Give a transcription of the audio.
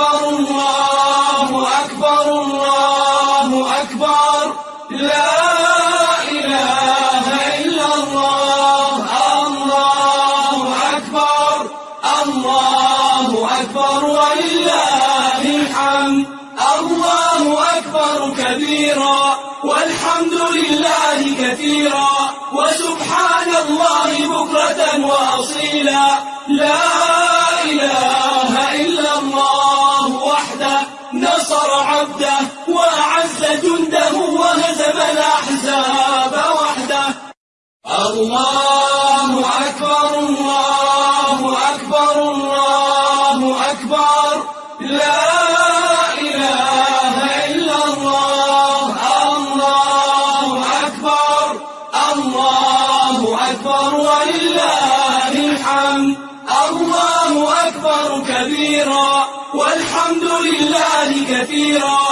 أكبر الله أكبر الله أكبر. لا إله إلا الله. الله أكبر. الله أكبر ولله الحمد. الله أكبر كبيرا. والحمد لله كثيرا. وسبحان الله بكرة وأصيلا. لا وحده نصر عبده وأعز جنده وهزم الأحزاب وحده. الله أكبر الله أكبر الله أكبر. لا إله إلا الله الله أكبر الله أكبر الحمد. الله أكبر كبيرا. والحمد لله كثيرا.